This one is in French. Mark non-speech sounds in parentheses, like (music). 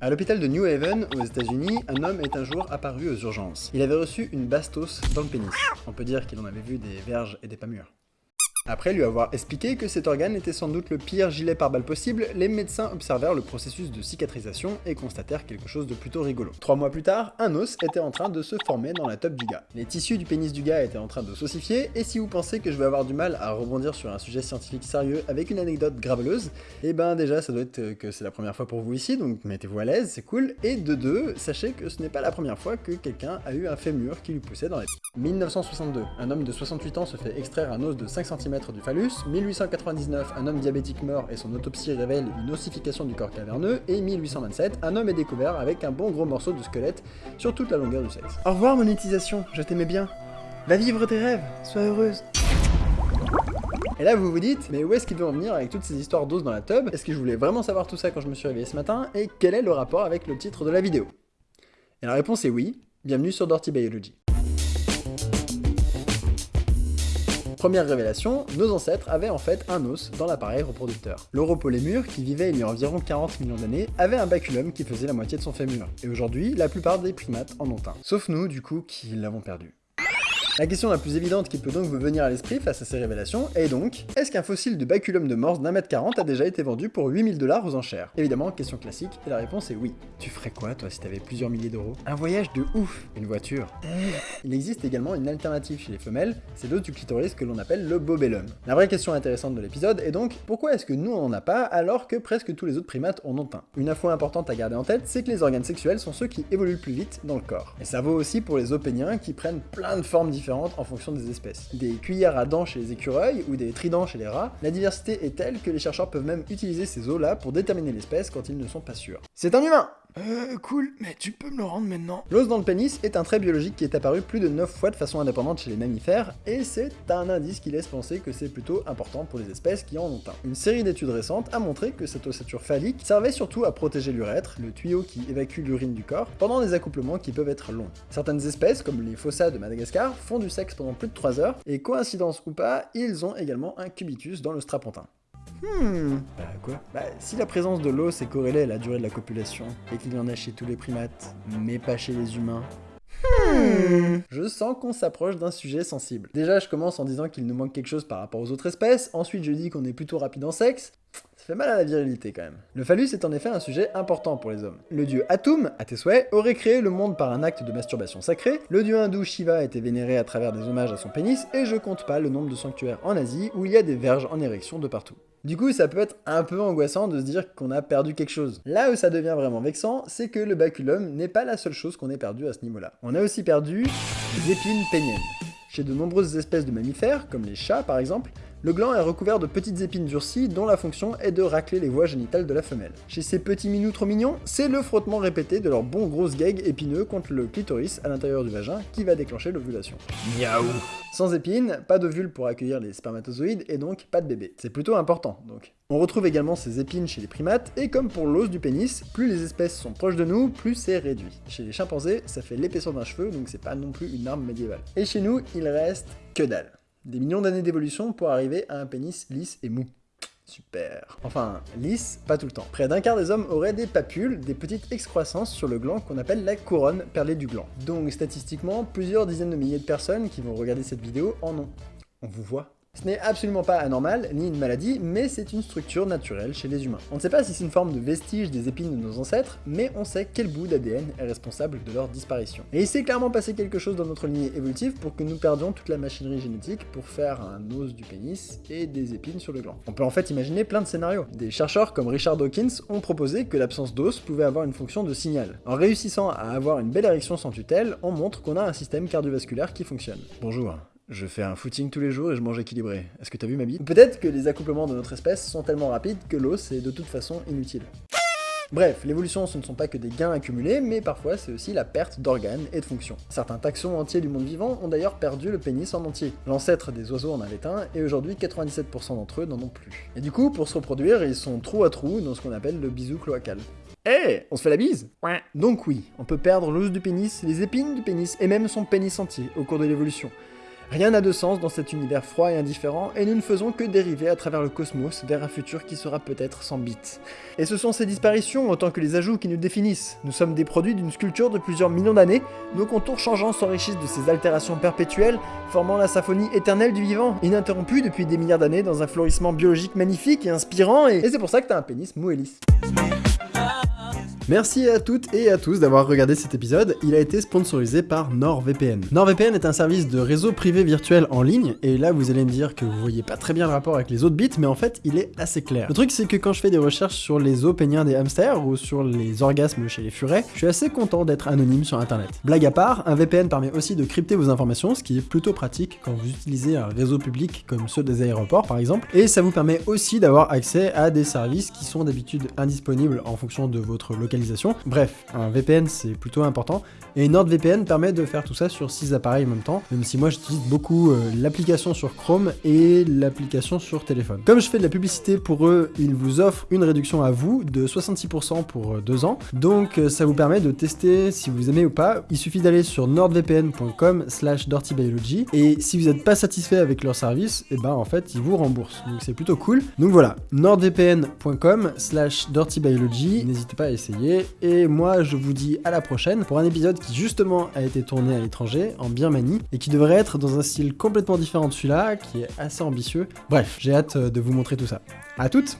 À l'hôpital de New Haven, aux États-Unis, un homme est un jour apparu aux urgences. Il avait reçu une bastos dans le pénis. On peut dire qu'il en avait vu des verges et des pas. Après lui avoir expliqué que cet organe était sans doute le pire gilet pare-balles possible, les médecins observèrent le processus de cicatrisation et constatèrent quelque chose de plutôt rigolo. Trois mois plus tard, un os était en train de se former dans la top du gars. Les tissus du pénis du gars étaient en train de s'ossifier, et si vous pensez que je vais avoir du mal à rebondir sur un sujet scientifique sérieux avec une anecdote graveleuse, eh ben déjà ça doit être que c'est la première fois pour vous ici, donc mettez-vous à l'aise, c'est cool, et de deux, sachez que ce n'est pas la première fois que quelqu'un a eu un fémur qui lui poussait dans les 1962, un homme de 68 ans se fait extraire un os de 5 cm du phallus, 1899, un homme diabétique meurt et son autopsie révèle une ossification du corps caverneux, et 1827, un homme est découvert avec un bon gros morceau de squelette sur toute la longueur du sexe. Au revoir monétisation, je t'aimais bien. Va vivre tes rêves, sois heureuse. Et là vous vous dites, mais où est-ce qu'il veut en venir avec toutes ces histoires d'os dans la tub Est-ce que je voulais vraiment savoir tout ça quand je me suis réveillé ce matin? Et quel est le rapport avec le titre de la vidéo? Et la réponse est oui, bienvenue sur Dirty Biology. Première révélation, nos ancêtres avaient en fait un os dans l'appareil reproducteur. L'Europolémur, qui vivait il y a environ 40 millions d'années, avait un baculum qui faisait la moitié de son fémur, et aujourd'hui, la plupart des primates en ont un. Sauf nous, du coup, qui l'avons perdu. La question la plus évidente qui peut donc vous venir à l'esprit face à ces révélations est donc, est-ce qu'un fossile de baculum de morse d'un mètre 40 a déjà été vendu pour 8000 dollars aux enchères? Évidemment, question classique, et la réponse est oui. Tu ferais quoi toi si t'avais plusieurs milliers d'euros? Un voyage de ouf Une voiture? (laughs) Il existe également une alternative chez les femelles, c'est l'os du clitoris que l'on appelle le bobellum. La vraie question intéressante de l'épisode est donc, pourquoi est-ce que nous on en a pas alors que presque tous les autres primates en ont un? Une info importante à garder en tête, c'est que les organes sexuels sont ceux qui évoluent le plus vite dans le corps. Et ça vaut aussi pour les opéniens qui prennent plein de formes différentes en fonction des espèces. Des cuillères à dents chez les écureuils ou des tridents chez les rats, la diversité est telle que les chercheurs peuvent même utiliser ces os-là pour déterminer l'espèce quand ils ne sont pas sûrs. C'est un humain euh, cool, mais tu peux me le rendre maintenant L'os dans le pénis est un trait biologique qui est apparu plus de 9 fois de façon indépendante chez les mammifères, et c'est un indice qui laisse penser que c'est plutôt important pour les espèces qui en ont un. Une série d'études récentes a montré que cette ossature phallique servait surtout à protéger l'urètre, le tuyau qui évacue l'urine du corps, pendant des accouplements qui peuvent être longs. Certaines espèces, comme les fossas de Madagascar, font du sexe pendant plus de 3 heures, et coïncidence ou pas, ils ont également un cubitus dans le strapontin. Hmm. Bah quoi? Bah si la présence de l'os est corrélée à la durée de la copulation, et qu'il y en a chez tous les primates, mais pas chez les humains, Hmm. Je sens qu'on s'approche d'un sujet sensible. Déjà, je commence en disant qu'il nous manque quelque chose par rapport aux autres espèces, ensuite je dis qu'on est plutôt rapide en sexe, fait mal à la virilité quand même. Le phallus est en effet un sujet important pour les hommes. Le dieu Atum, à tes souhaits, aurait créé le monde par un acte de masturbation sacré, le dieu hindou Shiva été vénéré à travers des hommages à son pénis, et je compte pas le nombre de sanctuaires en Asie où il y a des verges en érection de partout. Du coup, ça peut être un peu angoissant de se dire qu'on a perdu quelque chose. Là où ça devient vraiment vexant, c'est que le baculum n'est pas la seule chose qu'on ait perdu à ce niveau-là. On a aussi perdu les épines péniennes. Chez de nombreuses espèces de mammifères, comme les chats par exemple, le gland est recouvert de petites épines durcies dont la fonction est de racler les voies génitales de la femelle. Chez ces petits minous trop mignons, c'est le frottement répété de leurs bons gros gags épineux contre le clitoris à l'intérieur du vagin qui va déclencher l'ovulation. Miaou Sans épines, pas d'ovule pour accueillir les spermatozoïdes et donc pas de bébé. C'est plutôt important donc. On retrouve également ces épines chez les primates, et comme pour l'os du pénis, plus les espèces sont proches de nous, plus c'est réduit. Chez les chimpanzés, ça fait l'épaisseur d'un cheveu, donc c'est pas non plus une arme médiévale. Et chez nous, il reste que dalle. Des millions d'années d'évolution pour arriver à un pénis lisse et mou. Super. Enfin, lisse, pas tout le temps. Près d'un quart des hommes auraient des papules, des petites excroissances sur le gland qu'on appelle la couronne perlée du gland. Donc statistiquement, plusieurs dizaines de milliers de personnes qui vont regarder cette vidéo en ont. On vous voit ce n'est absolument pas anormal, ni une maladie, mais c'est une structure naturelle chez les humains. On ne sait pas si c'est une forme de vestige des épines de nos ancêtres, mais on sait quel bout d'ADN est responsable de leur disparition. Et il s'est clairement passé quelque chose dans notre lignée évolutive pour que nous perdions toute la machinerie génétique pour faire un os du pénis et des épines sur le gland. On peut en fait imaginer plein de scénarios. Des chercheurs comme Richard Dawkins ont proposé que l'absence d'os pouvait avoir une fonction de signal. En réussissant à avoir une belle érection sans tutelle, on montre qu'on a un système cardiovasculaire qui fonctionne. Bonjour, je fais un footing tous les jours et je mange équilibré. Est-ce que t'as vu ma bite? Peut-être que les accouplements de notre espèce sont tellement rapides que l'os est de toute façon inutile. Bref, l'évolution ce ne sont pas que des gains accumulés, mais parfois c'est aussi la perte d'organes et de fonctions. Certains taxons entiers du monde vivant ont d'ailleurs perdu le pénis en entier. L'ancêtre des oiseaux en avait un, et aujourd'hui 97% d'entre eux n'en ont plus. Et du coup, pour se reproduire, ils sont trou à trou dans ce qu'on appelle le bisou cloacal. Eh, on se fait la bise? Ouais. Donc oui, on peut perdre l'os du pénis, les épines du pénis, et même son pénis entier au cours de l'évolution. Rien n'a de sens dans cet univers froid et indifférent, et nous ne faisons que dériver à travers le cosmos vers un futur qui sera peut-être sans bits. Et ce sont ces disparitions autant que les ajouts qui nous définissent. Nous sommes des produits d'une sculpture de plusieurs millions d'années, nos contours changeants s'enrichissent de ces altérations perpétuelles, formant la symphonie éternelle du vivant, ininterrompue depuis des milliards d'années dans un florissement biologique magnifique et inspirant, et, c'est pour ça que t'as un pénis mou. Merci à toutes et à tous d'avoir regardé cet épisode, il a été sponsorisé par NordVPN. NordVPN est un service de réseau privé virtuel en ligne, et là vous allez me dire que vous voyez pas très bien le rapport avec les autres bits, mais en fait il est assez clair. Le truc c'est que quand je fais des recherches sur les os péniens des hamsters ou sur les orgasmes chez les furets, je suis assez content d'être anonyme sur internet. Blague à part, un VPN permet aussi de crypter vos informations, ce qui est plutôt pratique quand vous utilisez un réseau public comme ceux des aéroports par exemple, et ça vous permet aussi d'avoir accès à des services qui sont d'habitude indisponibles en fonction de votre Bref, un VPN c'est plutôt important, et NordVPN permet de faire tout ça sur 6 appareils en même temps, même si moi j'utilise beaucoup euh, l'application sur Chrome et l'application sur téléphone. Comme je fais de la publicité pour eux, ils vous offrent une réduction à vous de 66% pour 2 euh, ans, donc euh, ça vous permet de tester si vous aimez ou pas. Il suffit d'aller sur nordvpn.com slash dirtybiology, et si vous n'êtes pas satisfait avec leur service, et eh ben en fait ils vous remboursent, donc c'est plutôt cool. Donc voilà, nordvpn.com slash dirtybiology, n'hésitez pas à essayer, et moi je vous dis à la prochaine pour un épisode qui justement a été tourné à l'étranger, en Birmanie, et qui devrait être dans un style complètement différent de celui-là, qui est assez ambitieux. Bref, j'ai hâte de vous montrer tout ça. À toutes